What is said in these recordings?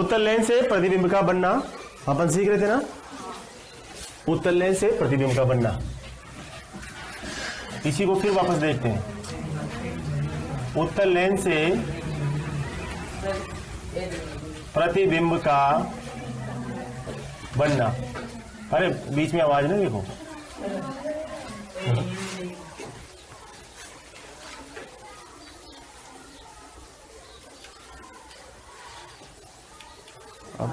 उत्तल लेंस से प्रतिबिंब का बनना। अपन सीख रहे थे ना? उत्तल लेंस से प्रतिबिंब का बनना। इसी को फिर वापस देखते हैं। उत्तल लेंस से प्रतिबिंब का बनना। अरे, बीच में आवाज़ नहीं देखो। अब?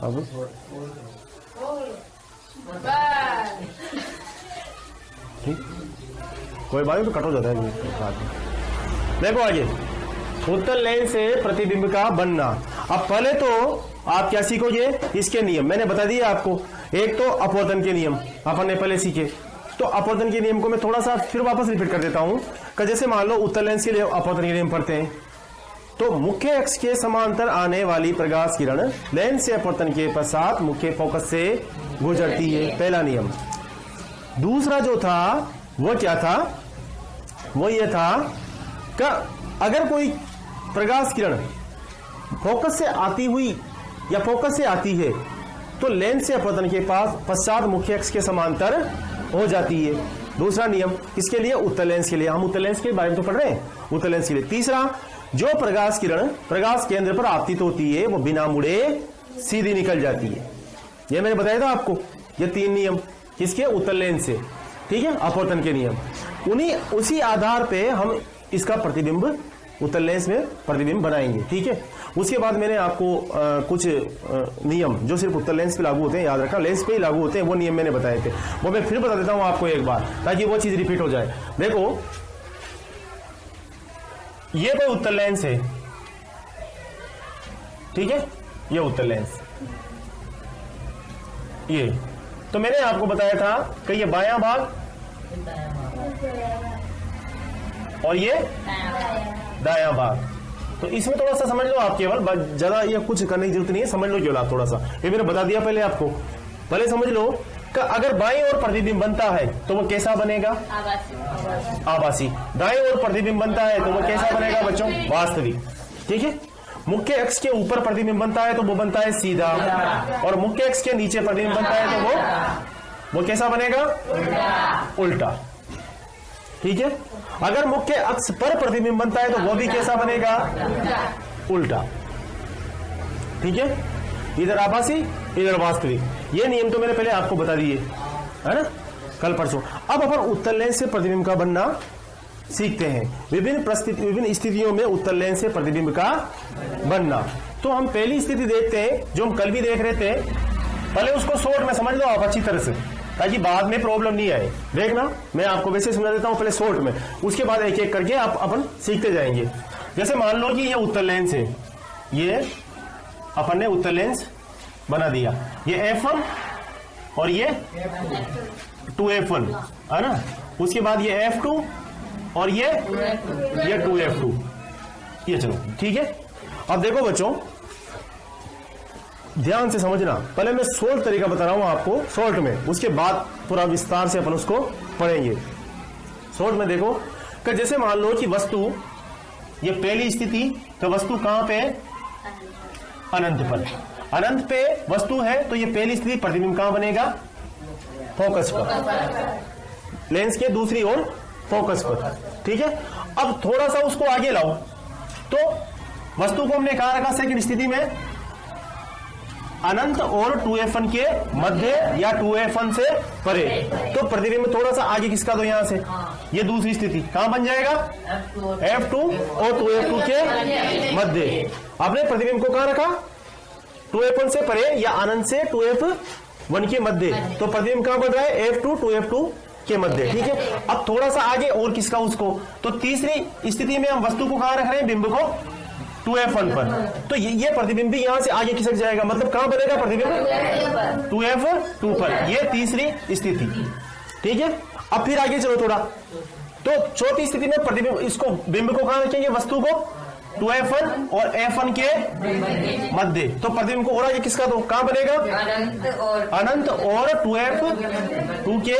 अब? ठीक। कोई बात तो कट हो जाता है देखो आगे। उत्तर लेन से प्रतिबिंब का बनना। अब पहले तो आप क्या सीखोगे? इसके नियम। मैंने बता दिया आपको। एक तो अपवर्तन के नियम। अपन ने पहले सीखे। तो अपवर्तन के नियम को मैं थोड़ा सा फिर वापस रिपीट कर देता हूँ। जैसे मान लो उत्तर लेंस के लिए अपवर्तन के नियम पढ़ते हैं। तो मुख्य अक्ष के समांतर आने वाली प्रकाश किरण लेंस से अपवर्तन के पश्चात मुख्य फोकस से गुजरती है, पहला नियम। दूसरा जो था, वो क्या था? वो ये था कि अगर कोई प्रकाश किरण फोकस से आती हुई या फोकस से आती है तो लेंस से अपवर्तन के पास पश्चात मुख्य अक्ष के समांतर हो जाती है। दूसरा नियम किसके लिए उत्तर लेंस के लिए। हम उत्तर लेंस के बारे में तो पढ़ रहे हैं। उत्तर लेंस के लिए। तीसरा जो प्रकाश किरण प्रकाश केंद्र पर आपतित होती है वो बिना मुड़े सीधी निकल जाती है। ये मैंने बताया था आपको ये तीन नियम किसके? उत्तर लेंस से। ठीक है? अपवर्तन के नियम। उन्हीं उसी आधार पे हम इसका प्रतिबिंब उत्तर लेंस में प्रतिबिंब बनाएँगे। ठीक है? उसके बाद मैंने आपको अ, कुछ अ, नियम जो सिर्फ़ उत्तर लेंस पे लागू होते हैं याद रखना लेंस पे ही लागू होते हैं वो नियम मैंने बताए थे। वो मैं फिर बता देता हूँ आपको एक बार ताकि वो चीज़ रिपीट हो जाए। देखो ये कोई उत्तर लेंस है। ठीक है? ये उत्तर लेंस। ये। तो मैंने आपको बताया था कि ये बाया भाग और ये दाया भाग। तो इसमें थोड़ा सा समझ लो आप केवल ज़्यादा ये कुछ करने की ज़रूरत नहीं है, समझ लो केवल आप थोड़ा सा। ये मैंने बता दिया पहले आपको। पहले समझ लो कि अगर बाएँ ओर प्रतिबिंब बनता है तो वो कैसा बनेगा? आभासी दाएँ ओर प्रतिबिंब बनता है तो वो कैसा बनेगा बच्चों? वास्तविक। ठीक है? मुख्य अक्ष के ऊपर प्रतिबिंब बनता है तो वो बनता है सीधा। और मुख्य अक्ष के नीचे प्रतिबिंब बनता है तो वो? वो कैसा बनेगा? उल्टा। ठीक है? अगर मुख्य अक्ष पर प्रतिबिंब बनता है तो वो भी कैसा बनेगा? उल्टा। ठीक है? इधर आभासी इधर वास्तविक। ये नियम तो मैंने पहले आपको बता दिए, है ना? कल परसों। अब अपन उत्तर लेंस से प्रतिबिंब का बनना सीखते हैं। विभिन्न विभिन्न स्थितियों में उत्तर लेंस से प्रतिबिंब का बनना। तो हम पहली स्थिति देखते हैं, जो हम कल भी देख रहे थे। पहले उसको शॉर्ट में समझ लो आप अच्छी तरह से, ताकि बाद में प्रॉब्लम नहीं आए। देखना, मैं आपको वैसे समझा देता हूँ पहले शॉर्ट में। उसके बाद एक एक करके आप अपन सीखते जाएँगे। जैसे मान लो कि ये उत्तर लेंस है ये अपन ने उत्तर लेंस बना दिया। ये एफ़ वन और ये टू एफ़ वन है ना? उसके बाद ये एफ़ टू और ये ये टू एफ़ टू ये चलो, ठीक है? अब देखो बच्चों, ध्यान से समझना। पहले मैं सोल्ट तरीका बता रहा हूँ आपको, सोल्ट में। उसके बाद पूरा विस्तार से अपन उसको पढ़ेंगे। सोल्ट में देखो, कि जैसे मान लो कि वस्तु, ये पहली स्थिति तो वस्तु कहाँ पे है? अनंत पर। अनंत पे वस्तु है तो ये पहली स्थिति प्रतिबिंब कहाँ बनेगा? फोकस पर। लेंस के दूसरी ओर फोकस पर। ठीक है? अब थोड़ा सा उसको आगे लाओ। तो वस्तु को हमने कहा रखा सेकंड स्थिति में? अनंत और टू एफ़ के मध्य या टू एफ़ से परे। तो प्रतिबिंब थोड़ा सा आगे किसका दो यहाँ से? ये दूसरी स्थिति। कहाँ बन जाएगा? एफ़ टू और टू एफ़ टू के मध्य। आपने प्रतिबिंब को कहाँ रखा? टू एफ़ से परे या अनंत से टू एफ़ वन के मध्य। तो प्रतिबिंब कहाँ बन रहा है? F two two F two के मध्य। ठीक है। अब थोड़ा सा आगे और किसका उसको? तो तीसरी स्थिति में हम वस्तु को कहाँ रख रहे हैं? बिंब को टू एफ़ वन पर। तो ये, ये प्रतिबिंब भी यहाँ से आगे खिसक जाएगा। मतलब कहाँ बनेगा प्रतिबिंब? टू एफ़ टू पर। ये तीसरी स्थिति। ठीक है? अब फिर आगे चलो थोड़ा। तो चौथी स्थिति में प्रतिबिंब इसको बिंब को कहाँ रखेंगे? वस्तु को टू एफ़ वन और एफ़ वन के मध्य। तो प्रतिबिंब को और आगे किसका? दो कहाँ बनेगा? अनंत और अनंत और टू एफ़ टू के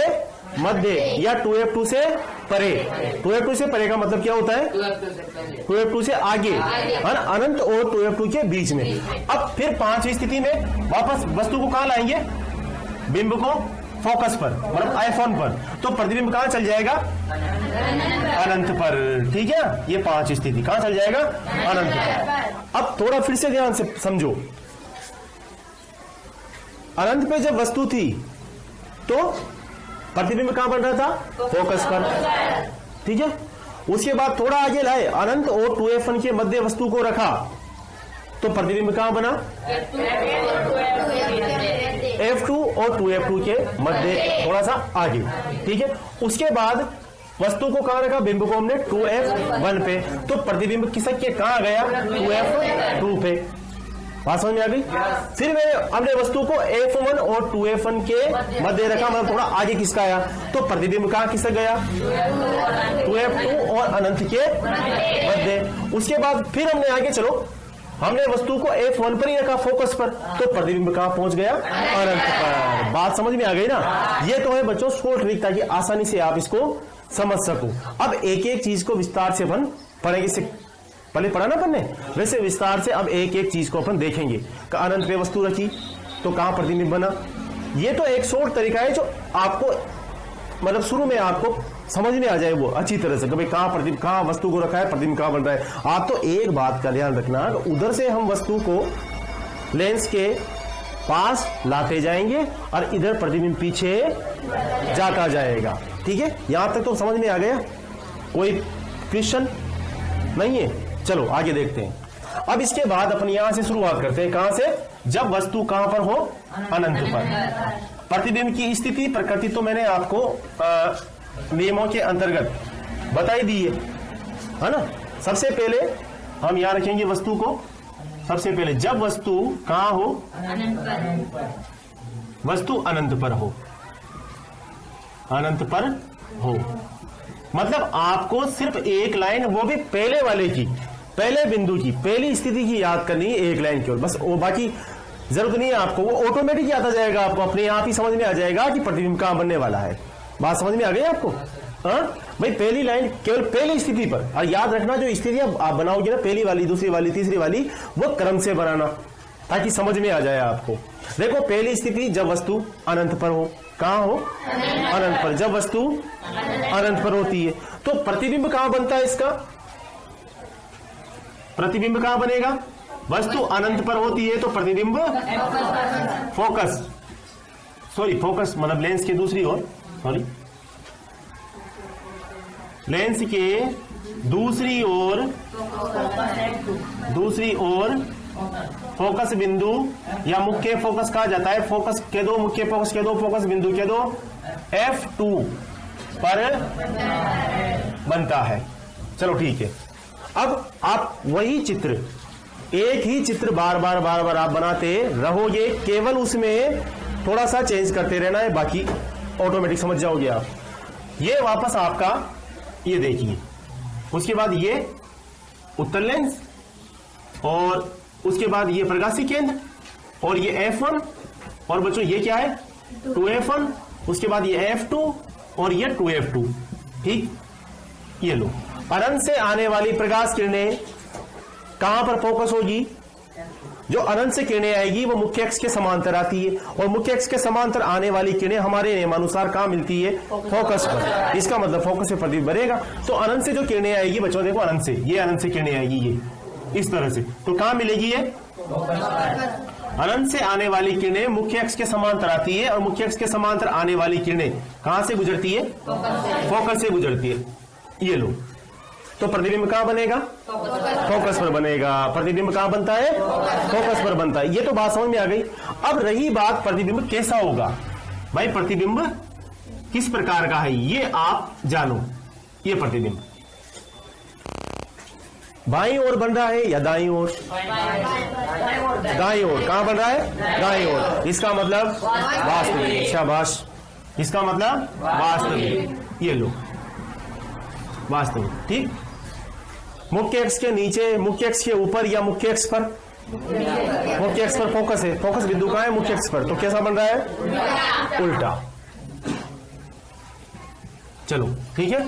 मध्य या टू एफ़ टू से परे। टू एफ़ टू से परे का मतलब क्या होता है? टू एफ़ टू से आगे। है ना अनंत और टू एफ़ टू के बीच में। अब फिर पांचवी स्थिति में वापस वस्तु को कहाँ लाएँगे? बिंब को फोकस पर मतलब आईफोन पर। तो प्रतिबिंब कहाँ चल जाएगा? अनंत पर। ठीक है? ये पाँच स्थिति। कहाँ चल जाएगा? अनंत पर। अब थोड़ा फिर से ध्यान से समझो। अनंत पे जब वस्तु थी तो प्रतिबिंब कहाँ बन रहा था? फोकस पर। ठीक है? उसके बाद थोड़ा आगे लाए। अनंत और टू एफ़ के मध्य वस्तु को रखा। तो प्रतिबिंब कहाँ बना? एफ़ टू और टू एफ़ टू के मध्य थोड़ा सा आगे। ठीक है? उसके बाद वस्तु को कहाँ रखा? बिंब को हमने टू एफ़ वन पे। तो प्रतिबिंब किसक के कहाँ गया? टू एफ़ टू पे। बात समझ में आ गई? फिर मैं हमने वस्तु को एफ़ वन और टू एफ़ वन के मध्य रखा मतलब थोड़ा आगे किसका आया? तो प्रतिबिंब कहाँ किसक गया? टू एफ़ टू और अनंत के मध्य। उसके बाद फिर हमने आगे, चलो हमने वस्तु को एफ़ वन पर ही रखा फोकस पर। तो प्रतिबिंब कहाँ पहुँच गया? अनंत पर। बात समझ में आ गई ना? ये तो है बच्चों स्पोर्ट ट्रिक ताकि आसानी से आप इसको समझ सको। अब एक एक चीज़ को विस्तार से अपन पढ़ेंगे। से पहले पढ़ा ना अपन वैसे विस्तार से अब एक एक चीज़ को अपन देखेंगे। अनंत पे वस्तु रखी तो कहाँ प्रतिबिंब बना? ये तो एक शोर्ट तरीका है जो आपको मतलब शुरू में आपको समझ में आ जाए वो, अच्छी तरह से, कि भाई कहाँ प्रतिबिंब कहाँ वस्तु को रखा है प्रतिबिंब कहाँ बन रहा है। आप तो एक बात का ध्यान रखना उधर से हम वस्तु को लेंस के पास लाते जाएँगे और इधर प्रतिबिंब पीछे जाता जाएगा। ठीक है? यहाँ तक तो समझ में आ गया? कोई क्वेश्चन नहीं है? चलो, आगे देखते हैं। अब इसके बाद अपन यहाँ से शुरुआत करते हैं। कहाँ से? जब वस्तु कहाँ पर हो? अनंत पर। प्रतिबिंब की स्थिति, प्रकृति तो मैंने आपको नियमों के अंतर्गत। बताई दी है। है ना? सबसे पहले हम यहाँ रखेंगे वस्तु को। सबसे पहले जब वस्तु कहाँ हो? वस्तु अनंत पर हो। अनंत पर हो। मतलब आपको सिर्फ़ एक लाइन वो भी पहले वाले की, पहले बिंदु की, पहली स्थिति की याद करनी है एक लाइन केवल बस वो बाकी ज़रूरत नहीं है आपको, वो ऑटोमेटिक याद आ जाएगा आपको, अपने आप ही समझ में आ जाएगा कि प्रतिबिंब कहाँ बनने वाला है। बात समझ में आ गई आपको? हाँ? भाई पहली लाइन केवल पहली स्थिति पर। और याद रखना जो स्थिति आप बनाओगे ना पहली वाली दूसरी वाली तीसरी वाली वो क्रम से बनाना ताकि समझ में आ जाए आपको। देखो पहली स्थिति जब वस्तु अनंत पर हो। कहाँ हो? अनंत पर। जब वस्तु अनंत पर होती है। तो प्रतिबिंब कहाँ बनता है इसका? प्रतिबिंब कहाँ बनेगा? वस्तु अनंत पर होती है तो प्रतिबिंब फोकस। सॉरी फोकस मतलब लेंस की दूसरी ओर। सॉरी लेंस के दूसरी ओर दूसरी ओर फोकस बिंदु या मुख्य फोकस कहा जाता है? फोकस के दो, मुख्य फोकस के दो, फोकस बिंदु के दो F2 पर बनता है। चलो ठीक है। अब आप वही चित्र, एक ही चित्र बार बार बार बार आप बनाते रहोगे, केवल उसमें थोड़ा सा चेंज करते रहना है, बाकी ऑटोमेटिक समझ जाओगे आप। ये वापस आपका ये देखिए। उसके बाद ये उत्तर लेंस और उसके बाद ये प्रकाशी केंद्र और ये F1 और बच्चों ये क्या है? 2F1 उसके बाद ये F2 और ये 2F2 ठीक? ये लो। अनंत से आने वाली प्रकाश किरणें कहाँ पर फोकस होगी? जो अनंत से किरणें आएगी, वो मुख्य अक्ष के समांतर आती है और मुख्य अक्ष के समांतर आने वाली किरणें हमारे नियमानुसार कहा मिलती है? फोकस पर। इसका मतलब फोकस से प्रतिबिंब बनेगा। तो अनंत से जो किरणें आएगी, बच्चों देखो, अनंत से। ये अनंत से किरणें आएगी, ये। इस तरह से। तो कहा मिलेगी ये? अनंत से आने वाली किरणें मुख्य अक्ष के समांतर आती है और मुख्य अक्ष के समांतर आने वाली किरणें कहाँ से गुजरती है? फोकस से गुजरती है। ये लो। तो प्रतिबिंब कहाँ बनेगा? फोकस पर बनेगा। प्रतिबिंब कहाँ बनता है? फोकस पर बनता है। ये तो बात समझ में आ गई। अब रही बात प्रतिबिंब कैसा होगा? भाई, प्रतिबिंब किस प्रकार का है? ये आप जानो। ये प्रतिबिंब। बाई ओर बन रहा है या दाई ओर? दाई ओर। कहाँ बन रहा है? दाई ओर। इसका मतलब वास्तविक। शाबाश इसका मतलब वास्तविक। ये लो। वास्तविक। ठीक? मुख्य अक्ष के नीचे, मुख्य अक्ष के ऊपर या मुख्य अक्ष पर? मुख्य अक्ष पर फोकस है। फोकस बिंदु का है? मुख्य अक्ष पर। तो कैसा बन रहा है? उल्टा। चलो, ठीक है?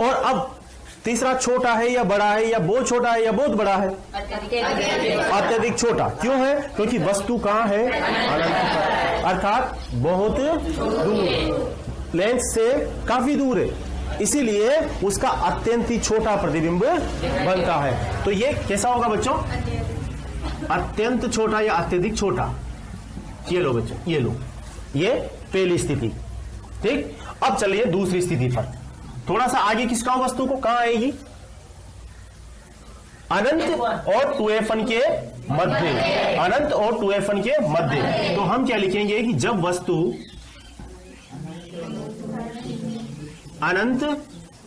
और अब तीसरा छोटा है या बड़ा है या बहुत छोटा है या बहुत बड़ा है? अत्यधिक छोटा। क्यों है? क्योंकि वस्तु कहाँ है? अर्थात बहुत दूर। लेंस से काफ़ी दूर है। इसीलिए उसका अत्यंत ही छोटा प्रतिबिंब बनता है। तो ये कैसा होगा बच्चों? अत्यंत छोटा या अत्यधिक छोटा? ये लो बच्चों, ये लो। ये पहली स्थिति। ठीक? अब चलिए दूसरी स्थिति पर। थोड़ा सा आगे किसका वस्तु को? कहाँ आएगी? अनंत और टू एफ़ के मध्य। अनंत और टू एफ़ के मध्य। तो हम क्या लिखेंगे कि जब वस्तु अनंत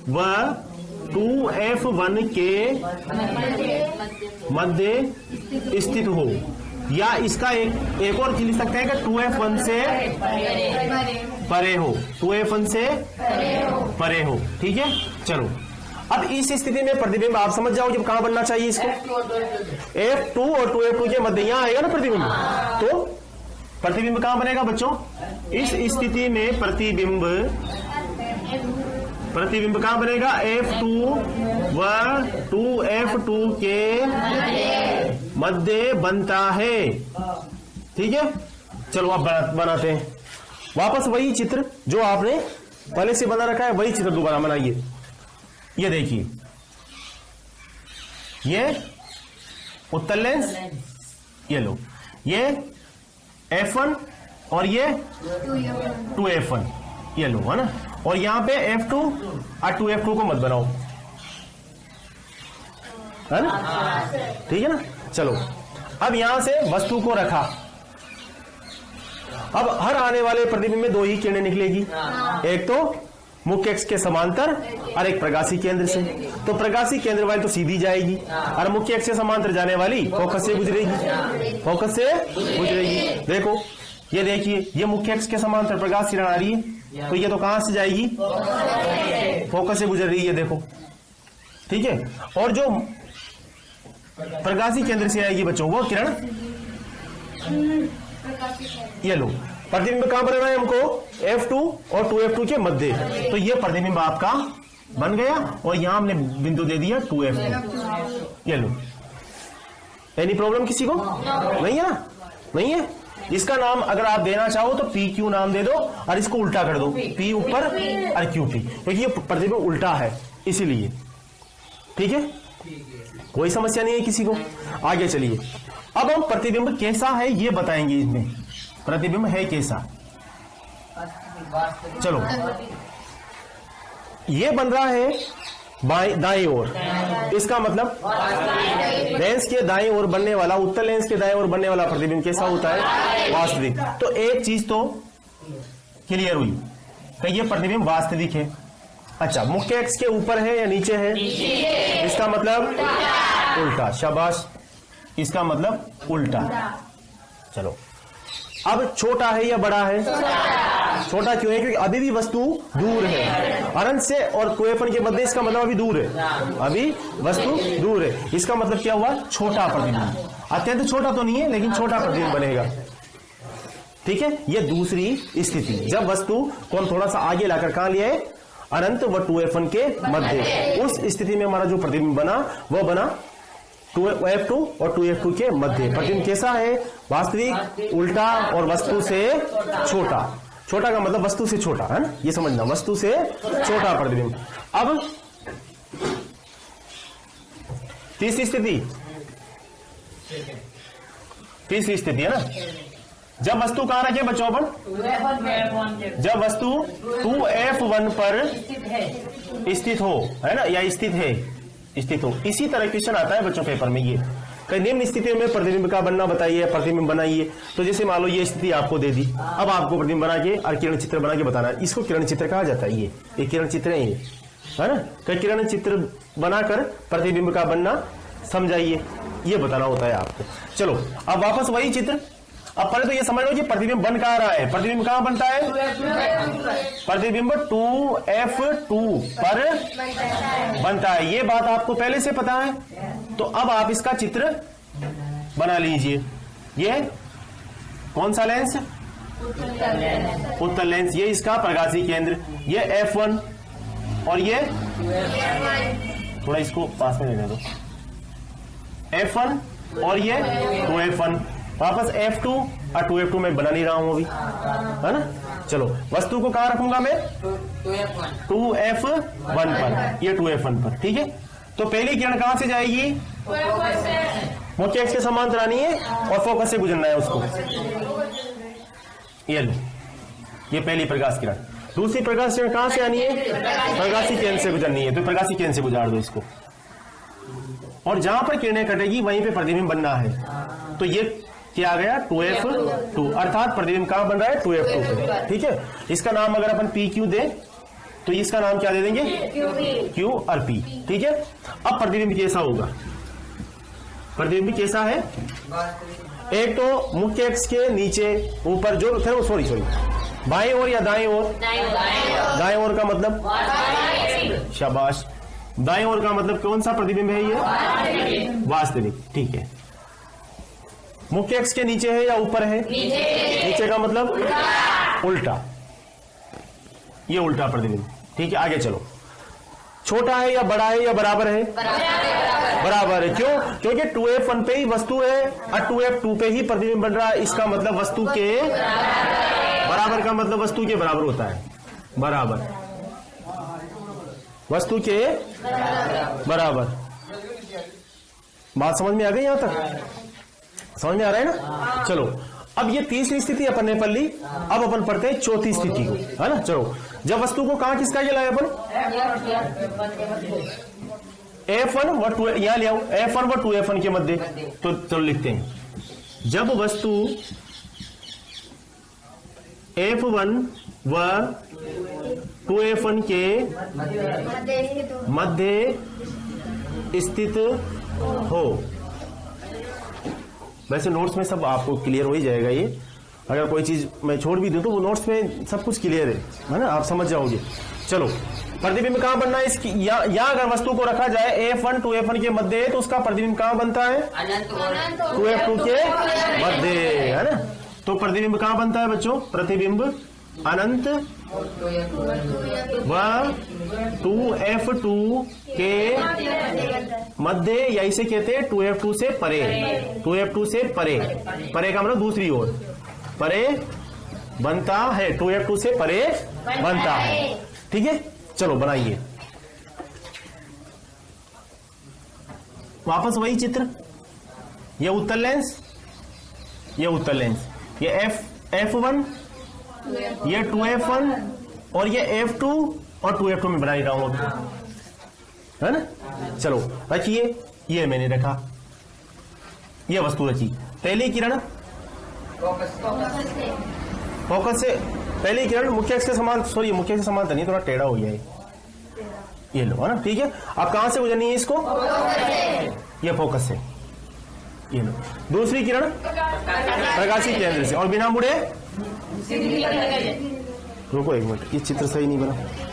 व टू एफ़ वन के मध्य स्थित हो। या इसका एक एक और लिख सकते हैं कि टू एफ़ वन से परे हो। टू एफ़ वन से परे हो। ठीक है? चलो। अब इस स्थिति में प्रतिबिंब, आप समझ जाओ जब कहाँ बनना चाहिए इसको? एफ़ टू और टू एफ़ टू के मध्य। यहाँ आएगा ना प्रतिबिंब? तो प्रतिबिंब कहाँ बनेगा बच्चों? इस स्थिति में प्रतिबिंब प्रतिबिंब कहाँ बनेगा? एफ़ टू व टू एफ़ टू के मध्य बनता है। ठीक है? चलो आप बनाते हैं। वापस वही चित्र जो आपने पहले से बना रखा है, वही चित्र दोबारा बनाइए। ये देखिए। ये उत्तर लेंस, ये लो। ये F1 और ये टू एफ़ वन ये लो, है ना? और यहाँ पे F2 टू और टू एफ़ टू को मत बनाओ। है ना? ठीक है ना? चलो। अब यहाँ से वस्तु को रखा। अब हर आने वाले प्रतिबिंब में दो ही किरणें निकलेगी। एक तो मुख्य एक्स के समांतर और एक प्रकाशी केंद्र से। तो प्रकाशी केंद्र वाली तो सीधी जाएगी और मुख्य एक्स से समांतर जाने वाली फोकस से गुजरेगी। फोकस से गुजरेगी। देखो ये देखिए ये मुख्य एक्स के समांतर प्रकाश किरण आ रही है। तो ये तो कहाँ से जाएगी? फोकस से गुजर रही है देखो। ठीक है? और जो प्रकाशी केंद्र से आएगी बच्चों वो किरण? ये लो। प्रतिबिंब कहाँ बनाना है हमको? F2 और 2F2 के मध्य। तो ये प्रतिबिंब आपका बन गया और यहाँ हमने बिंदु दे दिया 2F2 ये लो। एनी प्रॉब्लम किसी को? नहीं है ना? नहीं है? इसका नाम अगर आप देना चाहो तो पी क्यू नाम दे दो और इसको उल्टा कर दो। पी ऊपर और क्यू पी क्योंकि ये प्रतिबिंब उल्टा है इसीलिए। ठीक है? कोई समस्या नहीं है किसी को। आगे चलिए। अब हम प्रतिबिंब कैसा है ये बताएँगे इसमें। प्रतिबिंब है कैसा? चलो। ये बन रहा है बाई दाई ओर। इसका मतलब लेंस के दाई ओर बनने वाला उत्तर लेंस के दाई ओर बनने वाला प्रतिबिंब कैसा होता है? वास्तविक। तो एक चीज़ तो क्लियर हुई। तो ये प्रतिबिंब वास्तविक है। अच्छा मुख्य एक्स के ऊपर है या नीचे है? इसका मतलब उल्टा। शाबाश। इसका मतलब उल्टा। चलो। अब छोटा है या बड़ा है? छोटा क्यों है? क्योंकि अभी भी वस्तु दूर है। अनंत से और कोएफन के मध्य इसका मतलब अभी दूर है। अभी वस्तु दूर है। इसका मतलब क्या हुआ? छोटा प्रतिबिंब। अत्यंत छोटा तो नहीं है, लेकिन छोटा प्रतिबिंब बनेगा। ठीक है? ये दूसरी स्थिति। जब वस्तु को हम थोड़ा सा आगे लाकर कहा लिया है? अनंत व टू के मध्य। उस स्थिति में हमारा जो प्रतिबिंब बना वह बना टू एफ़ टू और टू एफ़ टू के मध्य। प्रतिबिंब कैसा है? वास्तविक उल्टा और वस्तु से छोटा। छोटा का मतलब वस्तु से छोटा है ना? ये समझना वस्तु से छोटा प्रतिबिंब अब तीसरी स्थिति। तीसरी स्थिति है ना? जब वस्तु कहाँ रखे बच्चों पर जब वस्तु टू एफ़ वन पर स्थित हो है ना? या स्थित है। स्थित हो इसी तरह क्वेश्चन आता है बच्चों पेपर में ये। कई निम्न स्थितियों में प्रतिबिंब का बनना बताइए, प्रतिबिंब बनाइए। तो जैसे मान लो ये स्थिति आपको दे दी। अब आपको प्रतिबिंब बना के और किरण चित्र बना के बताना है। इसको किरण चित्र कहा जाता है ये। ये किरण चित्र है ये। है ना? कई किरण चित्र बनाकर प्रतिबिंब का बनना समझाइए। ये बताना होता है आपको। चलो, अब वापस वही चित्र। अब पहले तो ये समझ लो कि प्रतिबिंब बन कहा रहा है? प्रतिबिंब कहाँ बनता है? प्रतिबिंब टू एफ़ टू पर बनता है। ये बात आपको पहले से पता है। तो अब आप इसका चित्र बना लीजिए। ये कौन सा लेंस उत्तर लेंस ये इसका प्रकाशी केंद्र। ये एफ़ वन और ये? थोड़ा इसको पास में लेने दो। एफ़ वन और ये? टू एफ़ वन वापस एफ़ टू और टू एफ़ टू मैं बना नहीं रहा हूँ अभी। है ना? चलो वस्तु को कहा रखूँगा मैं? टू एफ़ वन पर। ये टू एफ़ वन पर ठीक है? तो पहली किरण कहाँ से जाएगी? मुख्य एक्स के समांतर आनी है और फोकस से गुजरना है उसको। ये लो ये पहली प्रकाश किरण। दूसरी प्रकाश किरण कहाँ से आनी है? प्रकाशी केंद्र से गुजरनी है तो प्रकाशी केंद्र से गुजार दो इसको। और जहाँ पर किरणें कटेगी वहीं पे प्रतिबिंब बनना है। तो ये क्या आ गया टू एफ़ टू अर्थात प्रतिबिंब कहाँ बन रहा है टू एफ़ टू पे ठीक है? इसका नाम अगर अपन पी क्यू दे तो इसका नाम क्या दे देंगे? क्यू और पी ठीक है? अब प्रतिबिंब कैसा होगा? प्रतिबिंब कैसा है? एक तो मुख्य एक्स के नीचे ऊपर जो फिर सॉरी सॉरी बाएँ ओर या दाएँ ओर? दाएँ ओर। का मतलब? शाबाश। दाएँ ओर का मतलब कौन सा प्रतिबिंब है ये? वास्तविक ठीक है। मुख्य एक्स के नीचे है या ऊपर है? नीचे का मतलब? उल्टा। ये उल्टा प्रतिबिंब। ठीक है आगे चलो। छोटा है या बड़ा है या बराबर है? बराबर है क्यों? क्योंकि टू एफ़ वन पे ही वस्तु है और टू एफ़ टू पे ही प्रतिबिंब बन रहा है। इसका मतलब वस्तु के बराबर का मतलब वस्तु के बराबर होता है। बराबर। वस्तु के बराबर। बात समझ में आ गई यहाँ तक? समझ में आ रहा है ना? चलो अब ये तीसरी स्थिति अपन ने पढ़ ली। अब अपन पढ़ते हैं चौथी स्थिति को है ना? चलो जब वस्तु को कहा किसका लाए अपन? एफ़ वन व टू यहाँ ले आओ। एफ़ वन व टू एफ़ वन के मध्य। तो चलो लिखते हैं। जब वस्तु एफ़ वन व टू एफ़ वन के मध्य स्थित हो वैसे नोट्स में सब आपको क्लियर हो ही जाएगा ये। अगर कोई चीज़ मैं छोड़ भी दूँ तो वो नोट्स में सब कुछ क्लियर है है ना? आप समझ जाओगे। चलो प्रतिबिंब कहाँ बनना है? इसकी या, या अगर वस्तु को रखा जाए F one two F one के मध्य तो उसका प्रतिबिंब कहाँ बनता है? टू एफ़ टू के मध्य है ना? तो प्रतिबिंब कहाँ बनता है बच्चों? प्रतिबिंब अनंत व टू एफ़ टू के मध्य या इसे कहते हैं, टू एफ़ टू से परे। टू एफ़ टू से परे। परे का मतलब दूसरी ओर। परे बनता है। टू एफ़ टू से परे बनता है। ठीक है? चलो, बनाइए। वापस वही चित्र। ये उत्तर लेंस, ये उत्तर लेंस। ये एफ़ एफ़ वन, ये टू एफ़ वन और ये एफ़ टू और टू एफ़ टू में बना ही रहा हूँ अभी है ना? चलो, रखिए। ये मैंने रखा। ये वस्तु रखी। पहली किरण? फोकस से। पहली किरण, मुख्य अक्ष के समान सॉरी मुख्य के समान तो नहीं, थोड़ा टेढ़ा हो गया ये लो, है ना? ठीक है? आप कहाँ से गुजरनी है इसको? ये फोकस से। ये लो। दूसरी किरण? प्रकाशी केंद्र से। और बिना मुड़े? रुको एक मिनट, ये चित्र सही नहीं बना।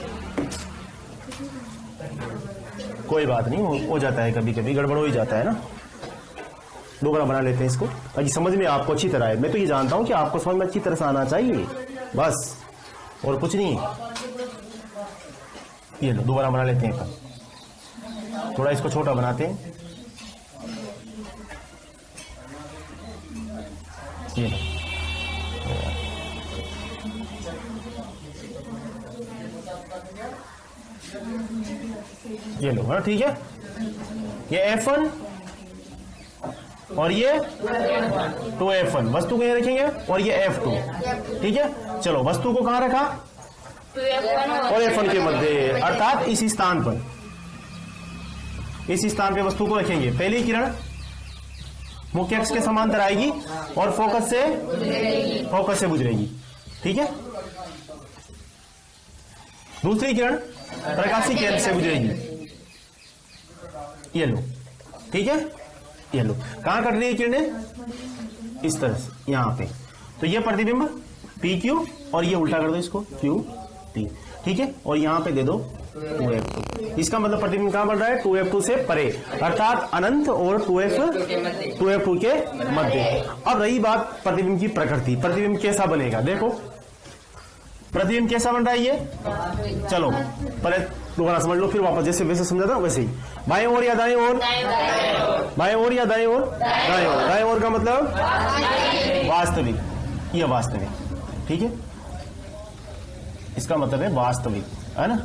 कोई बात नहीं हो, हो जाता है कभी कभी गड़बड़ हो ही जाता है ना। दोबारा बना लेते हैं इसको। ताकि समझ में आपको अच्छी तरह आए। मैं तो ये जानता हूँ कि आपको समझ में अच्छी तरह से आना चाहिए। बस और कुछ नहीं। ये लो दोबारा बना लेते हैं थोड़ा इसको छोटा बनाते हैं। ये लो। ये लो हाँ ठीक है। ये एफ़ वन और ये टू एफ़ वन वस्तु को यहाँ रखेंगे और ये एफ़ टू ठीक है? चलो, वस्तु को कहाँ रखा? और एफ़ वन के मध्य, अर्थात इस स्थान पर। इस स्थान पे वस्तु को रखेंगे। पहली किरण मुख्य अक्ष के समांतर आएगी और फोकस से फोकस से गुजरेगी। ठीक है? दूसरी किरण प्रकाशी केंद्र से गुजरेगी ये लो। ठीक है? ये लो। कहाँ कट रही है किरणें? इस तरह से, यहाँ पे। तो ये प्रतिबिंब पी क्यू और ये उल्टा कर दो इसको क्यू टी ठीक है? और यहाँ पे दे दो टू एफ़ टू इसका मतलब प्रतिबिंब कहाँ बन रहा है? टू एफ़ टू से परे। अर्थात अनंत और two F two F two के मध्य। अब रही बात प्रतिबिंब की प्रकृति। प्रतिबिंब कैसा बनेगा? देखो। प्रतिबिंब कैसा बन रहा है ये? चलो पहले दोबारा समझ लो फिर वापस जैसे वैसे समझा था वैसे ही। बाएँ ओर या दाएँ ओर? बाएँ ओर या दाएँ ओर? दाएँ ओर। दाएँ ओर का मतलब? वास्तविक। यह वास्तविक। ठीक है? इसका मतलब है वास्तविक। है ना?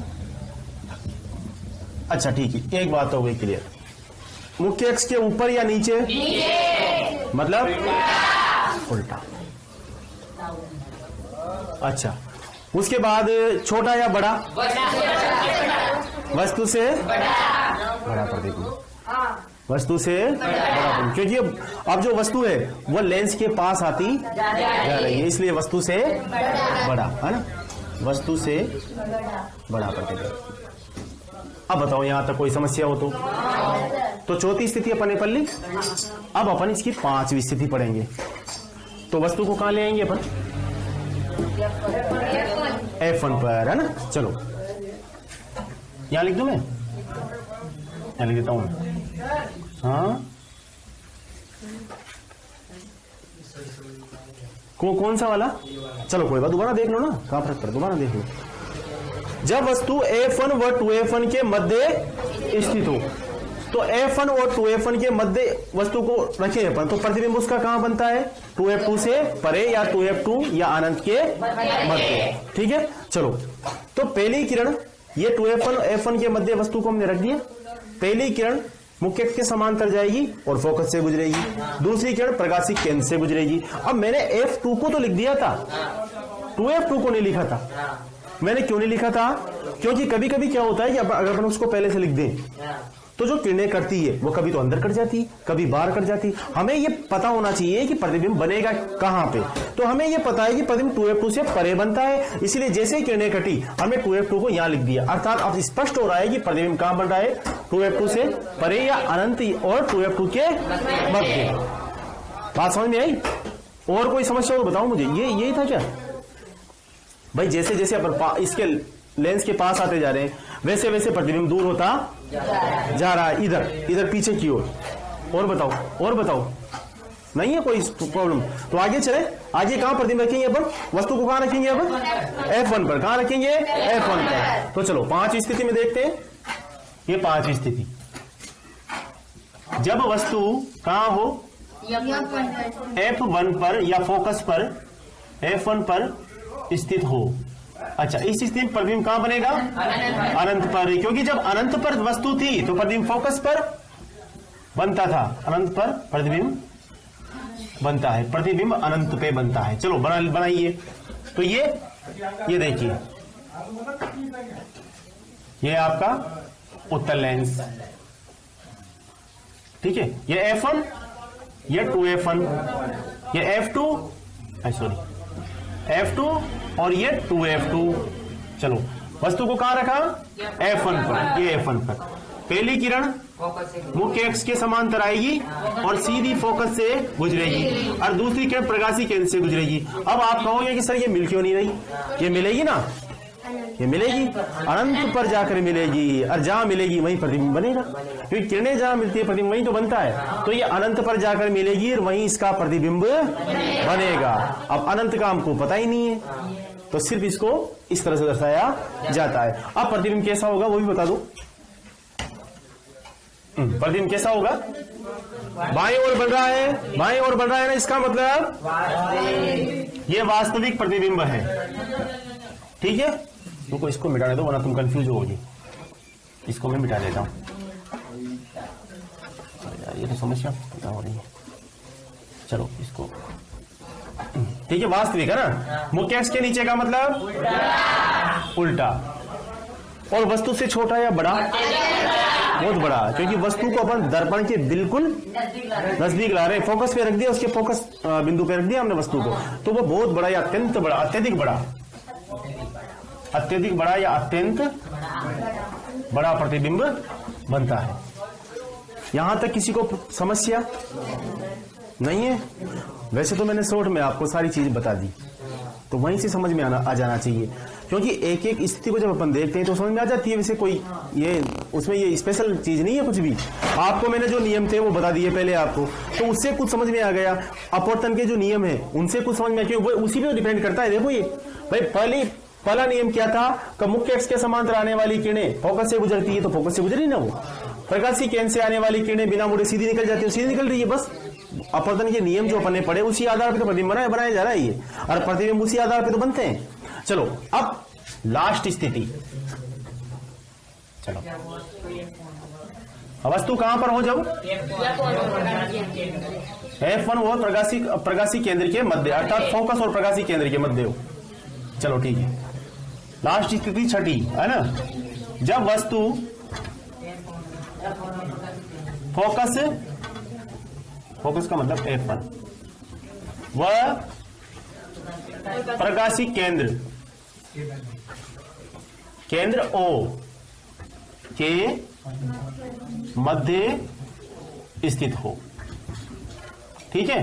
अच्छा ठीक है। एक बात हो गई क्लियर मुख्य अक्ष के ऊपर या नीचे। मतलब? उल्टा। अच्छा। उसके बाद छोटा या बड़ा? वस्तु से? बड़ा। प्रतिबिंब वस्तु से? बड़ा। क्योंकि अब- अब जो वस्तु है वो लेंस के पास आती जा रही है। इसलिए वस्तु से बड़ा। है ना? वस्तु से बड़ा। प्रतिबिंब अब बताओ यहाँ तक कोई समस्या हो तो। तो चौथी स्थिति अपन ने पढ़ ली? अब अपन इसकी पांचवी स्थिति पढ़ेंगे। तो वस्तु को कहाँ ले आएँगे अपन? एफ़ वन पर, है ना? चलो। यहाँ लिख दू मैं? यहाँ लिख देता हूँ हाँ? को कौन सा वाला? चलो, कोई बात, दोबारा देख लो ना। कहाँ फ़र्क पड़े? दोबारा देख लो। जब वस्तु एफ़ वन व टू एफ़ वन के मध्य स्थित हो तो एफ़ वन और टू एफ़ वन के मध्य वस्तु को रखे अपन। तो प्रतिबिंब उसका कहाँ बनता है? टू एफ़ टू से परे या टू एफ़ टू या अनंत के मध्य? ठीक है? चलो। तो पहली किरण, ये two F one F one के मध्य वस्तु को हमने रख दिया। पहली किरण मुख्य के समांतर जाएगी और फोकस से गुजरेगी। दूसरी किरण प्रकाशिक केंद्र से गुजरेगी। अब मैंने एफ़ टू को तो लिख दिया था। टू एफ़ टू को नहीं लिखा था। मैंने क्यों नहीं लिखा था? क्योंकि कभी कभी क्या होता है कि अगर अपन उसको पहले से लिख दें तो जो किरणें करती है, वो कभी तो अंदर कट जाती है, कभी बाहर कट जाती है। हमें ये पता होना चाहिए कि प्रतिबिंब बनेगा कहाँ पे। तो हमें ये पता है कि प्रतिबिंब टू एफ़ टू से परे बनता है, इसलिए जैसे ही किरणें कटी, हमने टू एफ़ टू को यहाँ लिख दिया। अर्थात अब स्पष्ट हो रहा है कि प्रतिबिंब कहाँ बन रहा है, टू एफ़ टू से परे या अनंत और टू एफ़ टू के मध्य। बात समझ में आई? और कोई समस्या हो तो बताओ मुझे। ये यही था क्या? भाई जैसे जैसे अपन इसके लेंस के पास आते जा रहे हैं वैसे वैसे प्रतिबिंब दूर होता जा रहा है इधर इधर पीछे की ओर। और बताओ और बताओ। नहीं है कोई प्रॉब्लम तो आगे चले। आगे कहाँ प्रतिबिंब रखेंगे अपन वस्तु को कहाँ रखेंगे अपन एफ़ वन पर। कहाँ रखेंगे? एफ़ वन पर। तो चलो पाँच स्थिति में देखते हैं। ये पांचवी स्थिति। जब वस्तु कहाँ हो? एफ़ वन पर। या फोकस पर एफ़ वन पर स्थित हो। अच्छा इस स्थिति में प्रतिबिंब कहाँ बनेगा? अनंत पर क्योंकि जब अनंत पर वस्तु थी तो प्रतिबिंब फोकस पर बनता था। अनंत पर प्रतिबिंब बनता है। प्रतिबिंब अनंत पे बनता है। चलो, बना, बनाइए। तो ये ये देखिए। ये आपका उत्तर लेंस। ठीक है? ये एफ़ वन ये टू एफ़ वन ये F two sorry F two और ये टू एफ़ टू चलो, वस्तु को कहा रखा? एफ़ वन पर, ये एफ़ वन पर। पहली किरण मुख्य अक्ष के समांतर आएगी और सीधी फोकस से गुजरेगी और दूसरी किरण प्रकाशी केंद्र से गुजरेगी। अब आप कहोगे कि, सर, ये मिल क्यों नहीं रही? ये मिलेगी ना? ये मिलेगी। अनंत पर जाकर मिलेगी और जहाँ मिलेगी वहीं प्रतिबिंब बनेगा। क्योंकि किरणें जहाँ मिलती है प्रतिबिंब वहीं तो बनता है। तो ये अनंत पर जाकर मिलेगी और वहीं इसका प्रतिबिंब बनेगा। अब अनंत का हमको पता ही नहीं है। तो सिर्फ़ इसको इस तरह से दर्शाया जाता है। अब प्रतिबिंब कैसा होगा वो भी बता दो। हम्म, प्रतिबिंब कैसा होगा? बाएँ ओर बन रहा है। बाएँ ओर बन रहा है ना इसका मतलब? ये वास्तविक प्रतिबिंब है। ठीक है? तुमको इसको मिटाने दो वरना तुम कंफ्यूज होगी इसको मैं मिटा देता हूँ। ये तो समस्या पता हो रही है? चलो इसको। ठीक है वास्तविक है ना? मुख्य के नीचे का मतलब? उल्टा। और वस्तु से छोटा या बड़ा? बहुत बड़ा क्योंकि वस्तु को अपन दर्पण के बिल्कुल नज़दीक ला रहे फोकस पे रख दिया उसके फोकस बिंदु पे रख दिया हमने वस्तु को। तो वो बहुत बड़ा या अत्यंत बड़ा अत्यधिक बड़ा। अत्यधिक बड़ा या अत्यंत? बड़ा प्रतिबिंब बनता है। यहाँ तक किसी को समस्या नहीं है? वैसे तो मैंने शॉर्ट में आपको सारी चीज़ बता दी। तो वहीं से समझ में आना, आ जाना चाहिए। क्योंकि एक एक स्थिति को जब अपन देखते हैं तो समझ में आ जाती है, वैसे कोई ये, उसमें ये स्पेशल चीज़ नहीं है कुछ भी। आपको मैंने जो नियम थे वो बता दिए पहले आपको। तो उससे कुछ समझ में आ गया। अपवर्तन के जो नियम है, उनसे कुछ समझ में आ वो उसी पे डिपेंड करता है। देखो ये, भाई पहली पहला नियम क्या था? कि मुख्य एक्स के समांतर आने वाली किरणें फोकस से गुजरती है तो फोकस से गुजरी ना वो। प्रकाशी केंद्र से आने वाली किरणें बिना मुड़े सीधी निकल जाती है, सीधी निकल रही है, बस। अपवर्तन के नियम जो अपने पड़े उसी आधार पर तो प्रतिबिंब बनाया बनाया जा रहा है ये। और प्रतिबिंब उसी आधार पर तो बनते हैं। चलो, अब लास्ट स्थिति। चलो। वस्तु कहाँ पर हो जब? एफ़ वन वो प्रकाशी प्रकाशी केंद्र के मध्य अर्थात फोकस और प्रकाशी केंद्र के मध्य हो। चलो, ठीक है। लास्ट स्थिति छठी है ना? जब वस्तु फोकस फोकस का मतलब एफ़ वन वह प्रकाशी केंद्र केंद्र ओ के मध्य स्थित हो। ठीक है?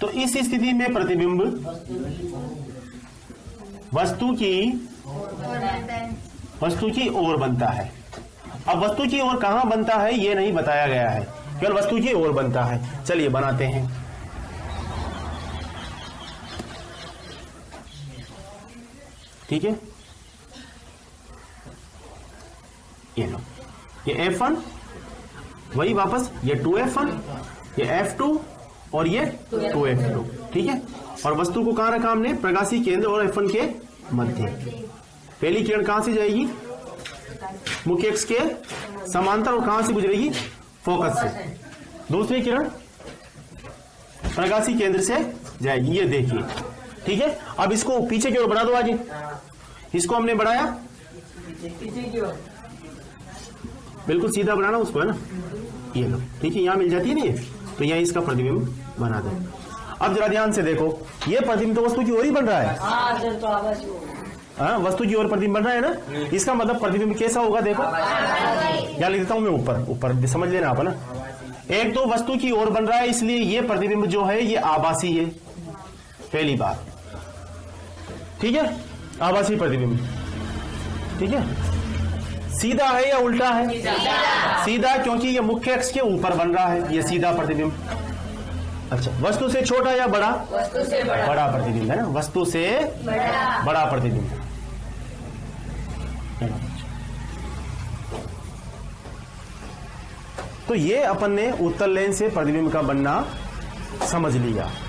तो इस स्थिति में प्रतिबिंब वस्तु की वस्तु की ओर बनता है। अब वस्तु की ओर कहाँ बनता है यह नहीं बताया गया है। केवल वस्तु की ओर बनता है। चलिए, बनाते हैं। ठीक है? ये लो। ये एफ़ वन वही वापस, ये टू एफ़ वन ये एफ़ टू और ये टू एफ़ टू ठीक है? और वस्तु को कहाँ रखा हमने? प्रकाशी केंद्र और एफ़ के मध्य। पहली किरण कहाँ से जाएगी? मुख्य एक्स के समांतर और कहाँ से गुजरेगी? फोकस से। दूसरी किरण प्रकाशी केंद्र से जाएगी। ये देखिए। ठीक है? अब इसको पीछे की ओर बढ़ा दो आगे। इसको हमने बढ़ाया। बिल्कुल सीधा बनाना उसको, है ना? ये लो। ठीक है यहाँ मिल जाती है ना तो यहाँ इसका प्रतिबिंब बना दो। अब जरा ध्यान से देखो। ये प्रतिबिंब तो वस्तु की ओर ही बन रहा है। हाँ वस्तु की ओर प्रतिबिंब बन रहा है ना? इसका मतलब प्रतिबिंब कैसा होगा देखो। यहाँ लिख देता हूँ मैं ऊपर? ऊपर समझ लेना आप ना? एक तो वस्तु की ओर बन रहा है इसलिए ये प्रतिबिंब जो है ये आभासी है। पहली बात। ठीक है? आभासी प्रतिबिंब। ठीक है? सीधा है या उल्टा है? सीधा, सीधा क्योंकि ये मुख्य अक्ष के ऊपर बन रहा है ये सीधा प्रतिबिंब। अच्छा वस्तु से छोटा या बड़ा? वस्तु से बड़ा। बड़ा प्रतिबिंब है ना? वस्तु से बड़ा। बड़ा प्रतिबिंब। तो ये अपन ने उत्तर लेन से प्रतिबिंब का बनना समझ लिया।